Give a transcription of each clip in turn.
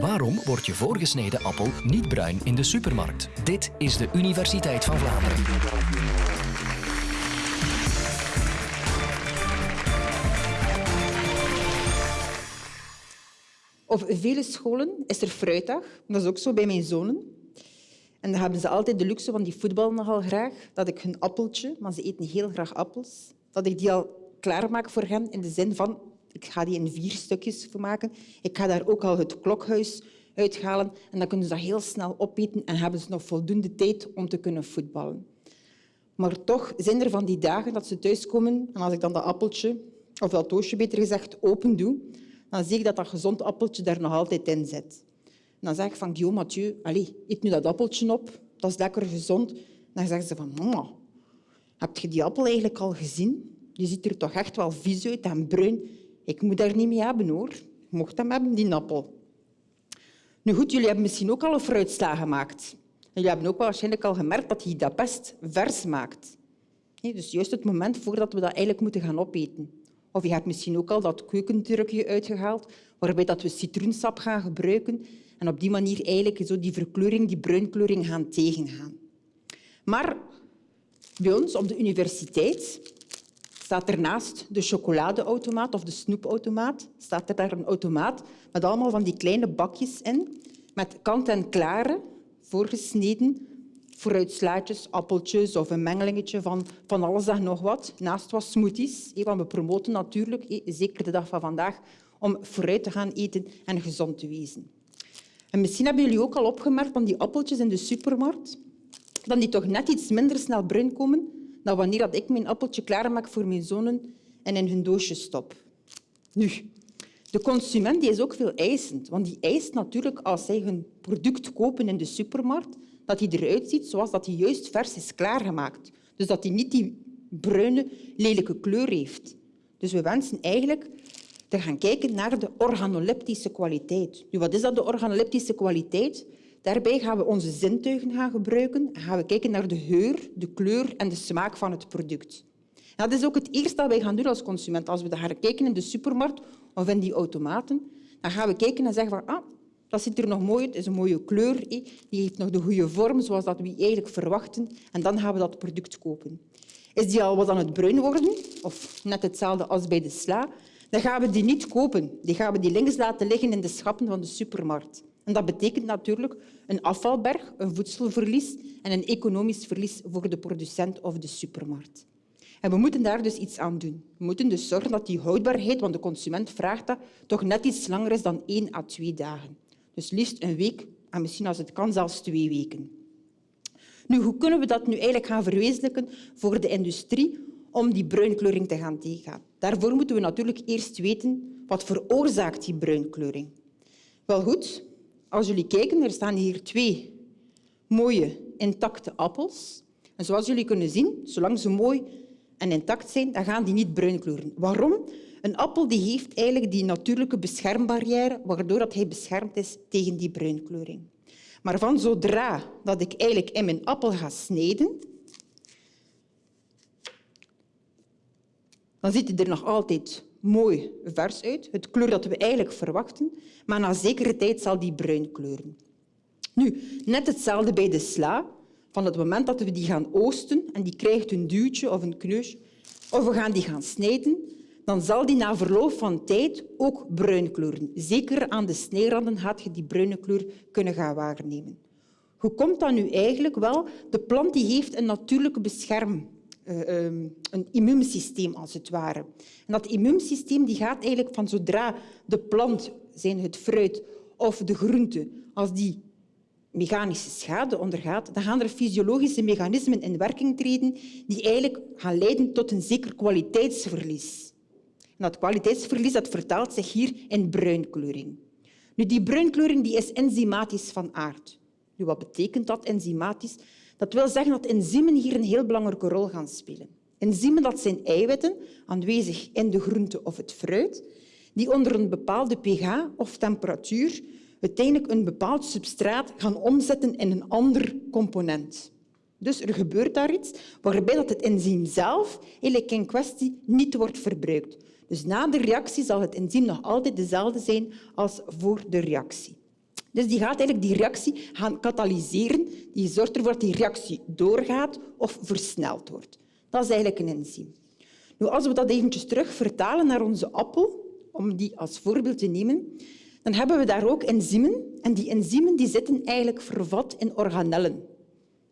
Waarom wordt je voorgesneden appel niet bruin in de supermarkt? Dit is de Universiteit van Vlaanderen. Op vele scholen is er fruitdag. Dat is ook zo bij mijn zonen. En dan hebben ze altijd de luxe, van die voetballen nogal graag, dat ik hun appeltje, maar ze eten heel graag appels, dat ik die al klaarmaak voor hen in de zin van ik ga die in vier stukjes maken. Ik ga daar ook al het klokhuis uithalen en dan kunnen ze dat heel snel opeten en hebben ze nog voldoende tijd om te kunnen voetballen. Maar toch zijn er van die dagen dat ze thuiskomen en als ik dan dat appeltje, of dat doosje beter gezegd, open doe, dan zie ik dat dat gezond appeltje daar nog altijd in zit. Dan zeg ik van Guillaume Mathieu, allez, eet nu dat appeltje op, dat is lekker gezond. Dan zeggen ze van, mama, heb je die appel eigenlijk al gezien? Die ziet er toch echt wel vies uit en bruin. Ik moet daar niet mee hebben, hoor. Je mocht hem hebben, die appel. Nu goed, jullie hebben misschien ook al een fruitsla gemaakt. Jullie hebben ook waarschijnlijk al gemerkt dat hij dat best vers maakt. Dus juist het moment voordat we dat eigenlijk moeten gaan opeten. Of je hebt misschien ook al dat keukendrukje uitgehaald, waarbij dat we citroensap gaan gebruiken en op die manier eigenlijk zo die verkleuring, die bruinkleuring gaan tegengaan. Maar bij ons op de universiteit staat er naast de chocoladeautomaat of de snoepautomaat staat er daar een automaat met allemaal van die kleine bakjes in, met kant-en-klare, voorgesneden fruitslaatjes, appeltjes of een mengelingetje van, van alles en nog wat. Naast wat smoothies, want we promoten natuurlijk, zeker de dag van vandaag, om fruit te gaan eten en gezond te wezen. En misschien hebben jullie ook al opgemerkt van die appeltjes in de supermarkt, dat die toch net iets minder snel bruin komen dan wanneer ik mijn appeltje klaarmaak voor mijn zonen en in hun doosje stop. Nu, de consument die is ook veel eisend, want die eist natuurlijk als zij hun product kopen in de supermarkt dat hij eruit ziet zoals dat hij juist vers is klaargemaakt. Dus dat hij niet die bruine, lelijke kleur heeft. Dus we wensen eigenlijk te gaan kijken naar de organoleptische kwaliteit. Nu, wat is dat, de organoleptische kwaliteit? Daarbij gaan we onze zintuigen gaan gebruiken en gaan we kijken naar de geur, de kleur en de smaak van het product. dat is ook het eerste dat wij gaan doen als consument. Als we gaan kijken in de supermarkt of in die automaten, dan gaan we kijken en zeggen van ah, dat ziet er nog mooi uit, is een mooie kleur, die heeft nog de goede vorm zoals dat we eigenlijk verwachten. En dan gaan we dat product kopen. Is die al wat aan het bruin worden, of net hetzelfde als bij de sla, dan gaan we die niet kopen. Die gaan we die links laten liggen in de schappen van de supermarkt. Dat betekent natuurlijk een afvalberg, een voedselverlies en een economisch verlies voor de producent of de supermarkt. En we moeten daar dus iets aan doen. We moeten dus zorgen dat die houdbaarheid, want de consument vraagt dat, toch net iets langer is dan één à twee dagen. Dus liefst een week en misschien als het kan zelfs twee weken. Nu, hoe kunnen we dat nu eigenlijk gaan verwezenlijken voor de industrie om die bruinkleuring te gaan tegengaan? Daarvoor moeten we natuurlijk eerst weten wat veroorzaakt die bruinkleuring. Wel goed, als jullie kijken, er staan hier twee mooie intacte appels. En zoals jullie kunnen zien, zolang ze mooi en intact zijn, dan gaan die niet bruin kleuren. Waarom? Een appel die heeft eigenlijk die natuurlijke beschermbarrière, waardoor hij beschermd is tegen die bruinkleuring. Maar van zodra dat ik eigenlijk in mijn appel ga snijden, dan ziet hij er nog altijd mooi vers uit, het kleur dat we eigenlijk verwachten, maar na zekere tijd zal die bruin kleuren. Nu, net hetzelfde bij de sla. Van het moment dat we die gaan oosten en die krijgt een duwtje of een kneusje, of we gaan die gaan snijden, dan zal die na verloop van tijd ook bruin kleuren. Zeker aan de snijranden gaat je die bruine kleur kunnen gaan waarnemen. Hoe komt dat nu eigenlijk? Wel, de plant die heeft een natuurlijke bescherm, uh, een immuunsysteem als het ware. En dat immuunsysteem die gaat eigenlijk van zodra de plant, zijn het fruit of de groente, als die mechanische schade ondergaat, dan gaan er fysiologische mechanismen in werking treden die eigenlijk gaan leiden tot een zeker kwaliteitsverlies. Dat kwaliteitsverlies dat vertaalt zich hier in bruinkleuring. Nu, die bruinkleuring die is enzymatisch van aard. Nu, wat betekent dat, enzymatisch? Dat wil zeggen dat enzymen hier een heel belangrijke rol gaan spelen. Enzymen dat zijn eiwitten, aanwezig in de groente of het fruit, die onder een bepaalde pH of temperatuur uiteindelijk een bepaald substraat gaan omzetten in een ander component. Dus er gebeurt daar iets waarbij dat het enzym zelf in kwestie niet wordt verbruikt. Dus na de reactie zal het enzym nog altijd dezelfde zijn als voor de reactie. Dus die gaat eigenlijk die reactie gaan katalyseren. Die zorgt ervoor dat die reactie doorgaat of versneld wordt. Dat is eigenlijk een enzym. Nu, als we dat eventjes terug vertalen naar onze appel, om die als voorbeeld te nemen, dan hebben we daar ook enzymen. En die enzymen die zitten eigenlijk vervat in organellen.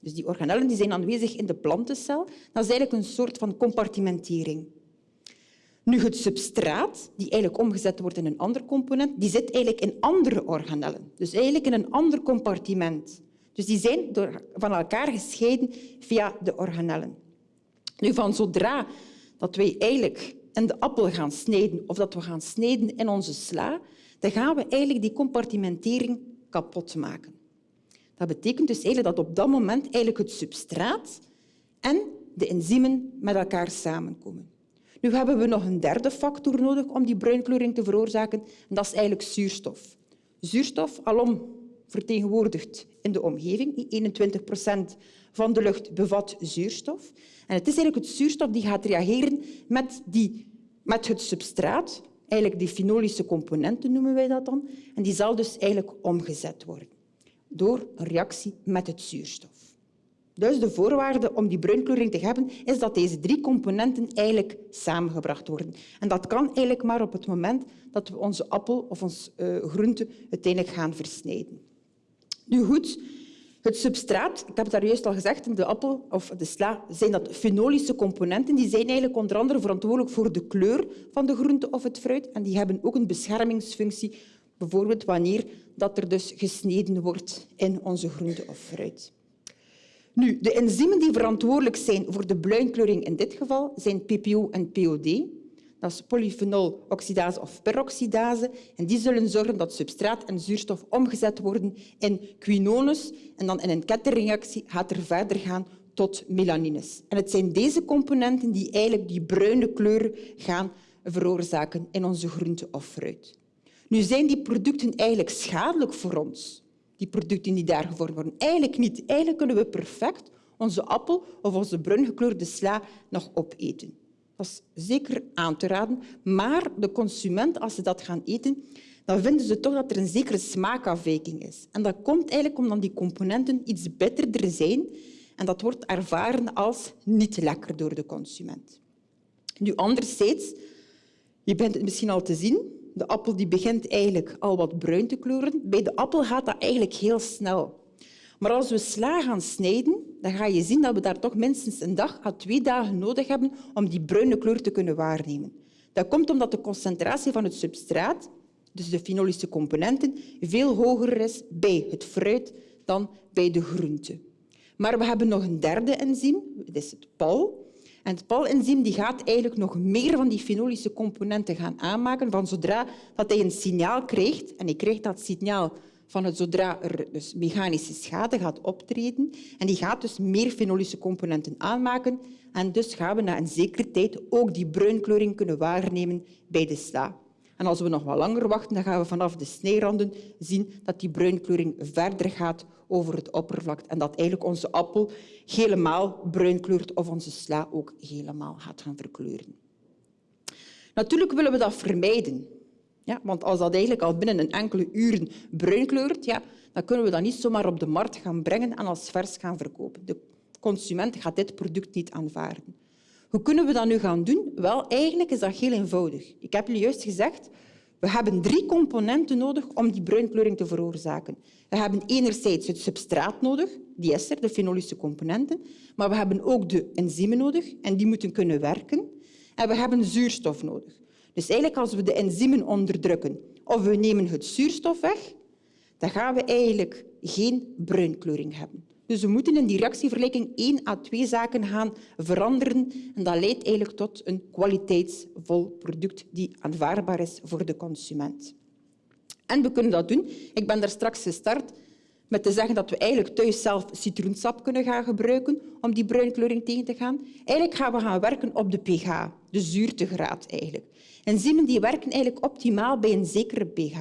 Dus die organellen die zijn aanwezig in de plantencel. Dat is eigenlijk een soort van compartimentering. Nu, het substraat, die eigenlijk omgezet wordt in een ander component, die zit eigenlijk in andere organellen. Dus eigenlijk in een ander compartiment. Dus die zijn door, van elkaar gescheiden via de organellen. Nu, van zodra dat wij eigenlijk in de appel gaan snijden of dat we gaan snijden in onze sla, dan gaan we eigenlijk die compartimentering kapot maken. Dat betekent dus eigenlijk dat op dat moment eigenlijk het substraat en de enzymen met elkaar samenkomen. Nu hebben we nog een derde factor nodig om die bruinkleuring te veroorzaken, en dat is eigenlijk zuurstof. Zuurstof, alom vertegenwoordigd in de omgeving. 21 procent van de lucht bevat zuurstof. En het is eigenlijk het zuurstof die gaat reageren met, die, met het substraat, eigenlijk die fenolische componenten noemen wij dat dan, en die zal dus eigenlijk omgezet worden door een reactie met het zuurstof. Dus de voorwaarde om die bruinkleuring te hebben is dat deze drie componenten eigenlijk samengebracht worden. En dat kan eigenlijk maar op het moment dat we onze appel of onze uh, groente uiteindelijk gaan versnijden. Nu goed, het substraat, ik heb het daar juist al gezegd, de appel of de sla zijn dat fenolische componenten. Die zijn eigenlijk onder andere verantwoordelijk voor de kleur van de groente of het fruit. En die hebben ook een beschermingsfunctie, bijvoorbeeld wanneer dat er dus gesneden wordt in onze groente of fruit. Nu, de enzymen die verantwoordelijk zijn voor de bruinkleuring in dit geval zijn PPO en POD. Dat is polyfenol-oxidase of peroxidase. En die zullen zorgen dat substraat en zuurstof omgezet worden in quinones. En dan in een kettingreactie gaat er verder gaan tot melanines. En het zijn deze componenten die eigenlijk die bruine kleur gaan veroorzaken in onze groente of fruit. Nu zijn die producten eigenlijk schadelijk voor ons, die producten die daar gevormd worden. Eigenlijk niet. Eigenlijk kunnen we perfect onze appel of onze bruingekleurde sla nog opeten. Dat is zeker aan te raden. Maar de consument, als ze dat gaan eten, dan vinden ze toch dat er een zekere smaakafwijking is. En dat komt eigenlijk omdat die componenten iets bitterder zijn en dat wordt ervaren als niet lekker door de consument. Nu, anderzijds, je bent het misschien al te zien, de appel die begint eigenlijk al wat bruin te kleuren. Bij de appel gaat dat eigenlijk heel snel. Maar als we sla gaan snijden, dan ga je zien dat we daar toch minstens een dag à twee dagen nodig hebben om die bruine kleur te kunnen waarnemen. Dat komt omdat de concentratie van het substraat, dus de fenolische componenten, veel hoger is bij het fruit dan bij de groente. Maar we hebben nog een derde enzym, dat is het PAL. En het PAL-enzym gaat eigenlijk nog meer van die fenolische componenten gaan aanmaken van zodra dat hij een signaal krijgt, en hij krijgt dat signaal van het zodra er dus mechanische schade gaat optreden, en die gaat dus meer fenolische componenten aanmaken, en dus gaan we na een zekere tijd ook die bruinkleuring kunnen waarnemen bij de sla. En als we nog wat langer wachten, dan gaan we vanaf de snijranden zien dat die bruinkleuring verder gaat over het oppervlak en dat eigenlijk onze appel helemaal bruin kleurt of onze sla ook helemaal gaat gaan verkleuren. Natuurlijk willen we dat vermijden. Ja, want als dat eigenlijk al binnen een enkele uren bruin kleurt, ja, dan kunnen we dat niet zomaar op de markt gaan brengen en als vers gaan verkopen. De consument gaat dit product niet aanvaarden. Hoe kunnen we dat nu gaan doen? Wel, eigenlijk is dat heel eenvoudig. Ik heb jullie juist gezegd, we hebben drie componenten nodig om die bruinkleuring te veroorzaken. We hebben enerzijds het substraat nodig, die is er, de fenolische componenten, maar we hebben ook de enzymen nodig en die moeten kunnen werken. En we hebben zuurstof nodig. Dus eigenlijk als we de enzymen onderdrukken of we nemen het zuurstof weg, dan gaan we eigenlijk geen bruinkleuring hebben. Dus we moeten in die reactievergelijking één à twee zaken gaan veranderen. En dat leidt eigenlijk tot een kwaliteitsvol product die aanvaardbaar is voor de consument. En we kunnen dat doen. Ik ben daar straks gestart met te zeggen dat we eigenlijk thuis zelf citroensap kunnen gaan gebruiken om die bruinkleuring tegen te gaan. Eigenlijk gaan we gaan werken op de pH, de zuurtegraad eigenlijk. Enzymen die werken eigenlijk optimaal bij een zekere pH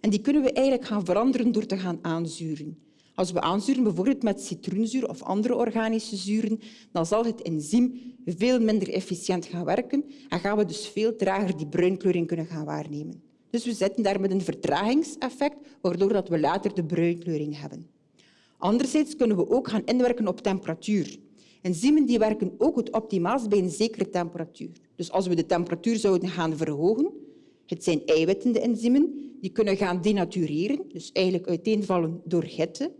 en die kunnen we eigenlijk gaan veranderen door te gaan aanzuren. Als we aanzuren, bijvoorbeeld met citroenzuur of andere organische zuren, dan zal het enzym veel minder efficiënt gaan werken en gaan we dus veel trager die bruinkleuring kunnen gaan waarnemen. Dus we zitten daar met een vertragingseffect, waardoor we later de bruinkleuring hebben. Anderzijds kunnen we ook gaan inwerken op temperatuur. Enzymen die werken ook het optimaalst bij een zekere temperatuur. Dus als we de temperatuur zouden gaan verhogen, het zijn eiwitten, enzymen, die kunnen gaan denatureren, dus eigenlijk uiteenvallen door hitte.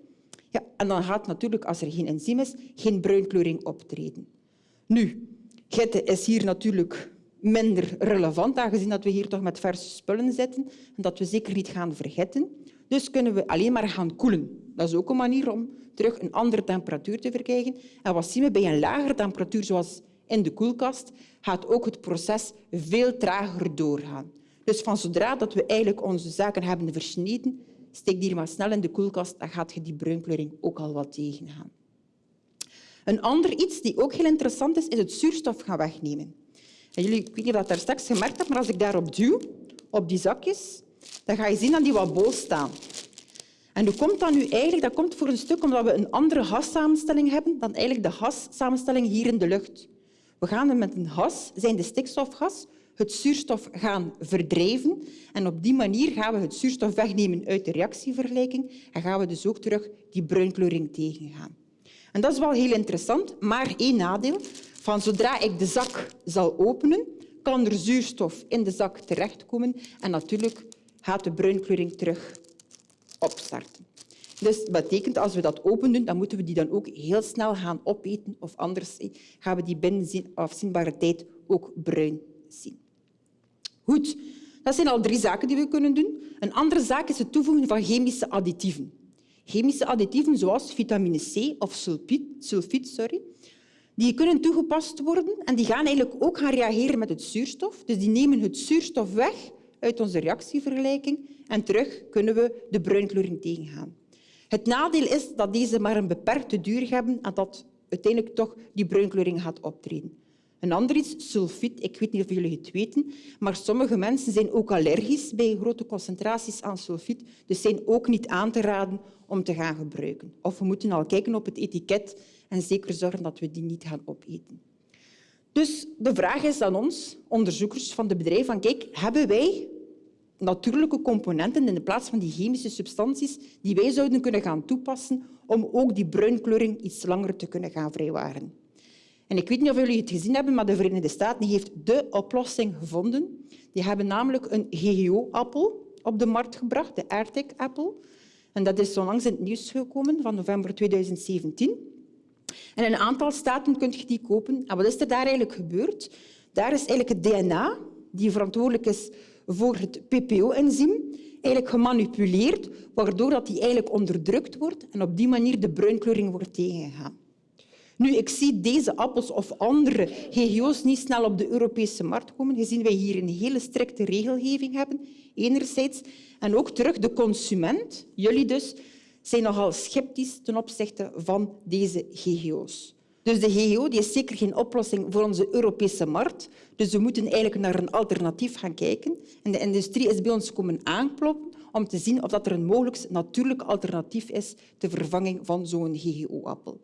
Ja, en dan gaat natuurlijk, als er geen enzym is, geen bruinkleuring optreden. Nu, hitte is hier natuurlijk minder relevant, aangezien dat we hier toch met verse spullen zitten en dat we zeker niet gaan vergeten. Dus kunnen we alleen maar gaan koelen. Dat is ook een manier om terug een andere temperatuur te verkrijgen. En wat zien we bij een lagere temperatuur, zoals in de koelkast, gaat ook het proces veel trager doorgaan. Dus van zodra dat we eigenlijk onze zaken hebben versneden, steek die maar snel in de koelkast, dan gaat je die bruinkleuring ook al wat tegengaan. Een ander iets die ook heel interessant is, is het zuurstof gaan wegnemen. En jullie, ik weet niet of dat daar straks gemerkt hebt, maar als ik daarop duw, op die zakjes, dan ga je zien dat die wat bol staan. En hoe komt dat nu eigenlijk? Dat komt voor een stuk omdat we een andere gassamenstelling hebben dan eigenlijk de gassamenstelling hier in de lucht. We gaan met een gas, zijn de stikstofgas, het zuurstof gaan verdrijven. En op die manier gaan we het zuurstof wegnemen uit de reactievergelijking en gaan we dus ook terug die bruinkleuring tegengaan. En dat is wel heel interessant, maar één nadeel. Van zodra ik de zak zal openen, kan er zuurstof in de zak terechtkomen en natuurlijk gaat de bruinkleuring terug opstarten. Dus dat betekent, als we dat open doen, dan moeten we die dan ook heel snel gaan opeten of anders gaan we die binnen afzienbare tijd ook bruin zien. Goed, dat zijn al drie zaken die we kunnen doen. Een andere zaak is het toevoegen van chemische additieven. Chemische additieven zoals vitamine C of sulfiet, sorry, die kunnen toegepast worden en die gaan eigenlijk ook gaan reageren met het zuurstof. Dus die nemen het zuurstof weg uit onze reactievergelijking en terug kunnen we de bruinkleuring tegengaan. Het nadeel is dat deze maar een beperkte duur hebben en dat uiteindelijk toch die bruinkleuring gaat optreden. Een ander iets, sulfiet. Ik weet niet of jullie het weten, maar sommige mensen zijn ook allergisch bij grote concentraties aan sulfiet, dus zijn ook niet aan te raden om te gaan gebruiken. Of we moeten al kijken op het etiket en zeker zorgen dat we die niet gaan opeten. Dus de vraag is aan ons, onderzoekers van de bedrijf, van kijk, hebben wij natuurlijke componenten in de plaats van die chemische substanties die wij zouden kunnen gaan toepassen om ook die bruinkleuring iets langer te kunnen gaan vrijwaren. En ik weet niet of jullie het gezien hebben, maar de Verenigde Staten heeft de oplossing gevonden. Die hebben namelijk een GGO-appel op de markt gebracht, de AirTag-appel. En dat is onlangs in het nieuws gekomen van november 2017. En in een aantal staten kun je die kopen. En wat is er daar eigenlijk gebeurd? Daar is eigenlijk het DNA, die verantwoordelijk is voor het PPO-enzym, eigenlijk gemanipuleerd, waardoor dat die eigenlijk onderdrukt wordt en op die manier de bruinkleuring wordt tegengegaan. Nu, ik zie deze appels of andere GGO's niet snel op de Europese markt komen, gezien wij hier een hele strikte regelgeving hebben, enerzijds. En ook terug de consument, jullie dus, zijn nogal sceptisch ten opzichte van deze GGO's. Dus de GGO is zeker geen oplossing voor onze Europese markt. Dus we moeten eigenlijk naar een alternatief gaan kijken. En de industrie is bij ons komen aankloppen om te zien of er een mogelijk natuurlijk alternatief is ter vervanging van zo'n GGO-appel.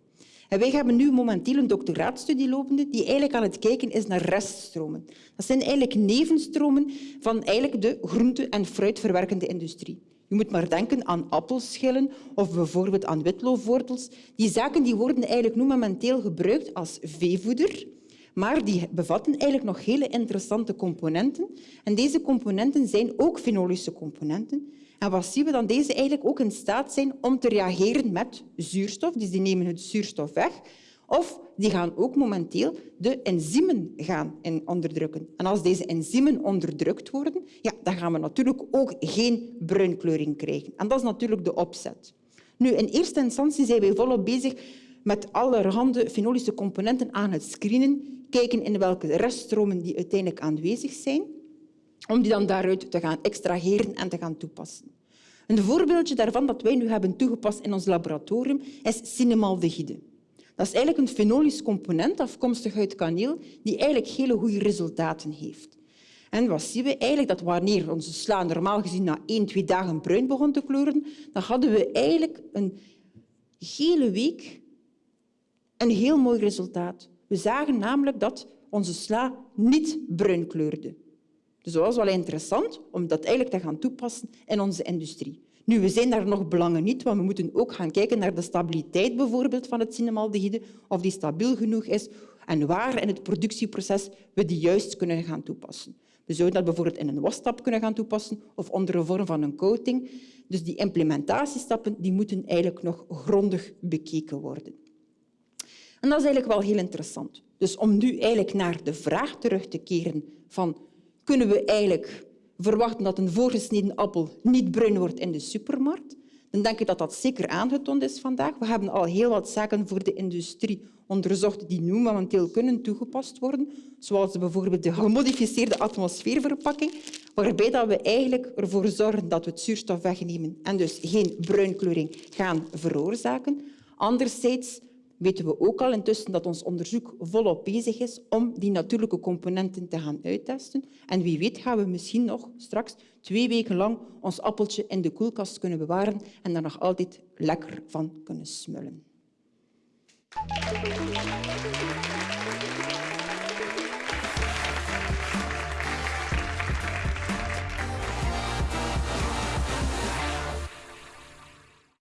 En wij hebben nu momenteel een doctoraatstudie lopende die eigenlijk aan het kijken is naar reststromen. Dat zijn eigenlijk nevenstromen van eigenlijk de groente- en fruitverwerkende industrie. Je moet maar denken aan appelschillen of bijvoorbeeld aan witloofwortels. Die zaken die worden eigenlijk nu momenteel gebruikt als veevoeder, maar die bevatten eigenlijk nog hele interessante componenten. En deze componenten zijn ook fenolische componenten. En wat zien we dan? Deze eigenlijk ook in staat zijn om te reageren met zuurstof. Dus die nemen het zuurstof weg. Of die gaan ook momenteel de enzymen gaan onderdrukken. En als deze enzymen onderdrukt worden, ja, dan gaan we natuurlijk ook geen bruinkleuring krijgen. En dat is natuurlijk de opzet. Nu, in eerste instantie zijn wij volop bezig met allerhande fenolische componenten aan het screenen, kijken in welke reststromen die uiteindelijk aanwezig zijn om die dan daaruit te gaan extraheren en te gaan toepassen. Een voorbeeldje daarvan dat wij nu hebben toegepast in ons laboratorium is cinemaldehyde. Dat is eigenlijk een fenolisch component afkomstig uit kaneel die eigenlijk hele goede resultaten heeft. En wat zien we eigenlijk? Dat wanneer onze sla normaal gezien na één, twee dagen bruin begon te kleuren, dan hadden we eigenlijk een hele week een heel mooi resultaat. We zagen namelijk dat onze sla niet bruin kleurde. Dus dat was wel interessant om dat eigenlijk te gaan toepassen in onze industrie. Nu, we zijn daar nog belangen niet, want we moeten ook gaan kijken naar de stabiliteit bijvoorbeeld van het cinemaldehyde, of die stabiel genoeg is en waar in het productieproces we die juist kunnen gaan toepassen. We zouden dat bijvoorbeeld in een wasstap kunnen gaan toepassen of onder een vorm van een coating. Dus die implementatiestappen die moeten eigenlijk nog grondig bekeken worden. En dat is eigenlijk wel heel interessant. Dus om nu eigenlijk naar de vraag terug te keren van kunnen we eigenlijk verwachten dat een voorgesneden appel niet bruin wordt in de supermarkt, dan denk ik dat dat zeker aangetoond is vandaag. We hebben al heel wat zaken voor de industrie onderzocht die nu momenteel kunnen toegepast worden, zoals bijvoorbeeld de gemodificeerde atmosfeerverpakking, waarbij we eigenlijk ervoor zorgen dat we het zuurstof wegnemen en dus geen bruinkleuring gaan veroorzaken. Anderzijds weten we ook al intussen dat ons onderzoek volop bezig is om die natuurlijke componenten te gaan uittesten. En wie weet gaan we misschien nog straks twee weken lang ons appeltje in de koelkast kunnen bewaren en daar nog altijd lekker van kunnen smullen.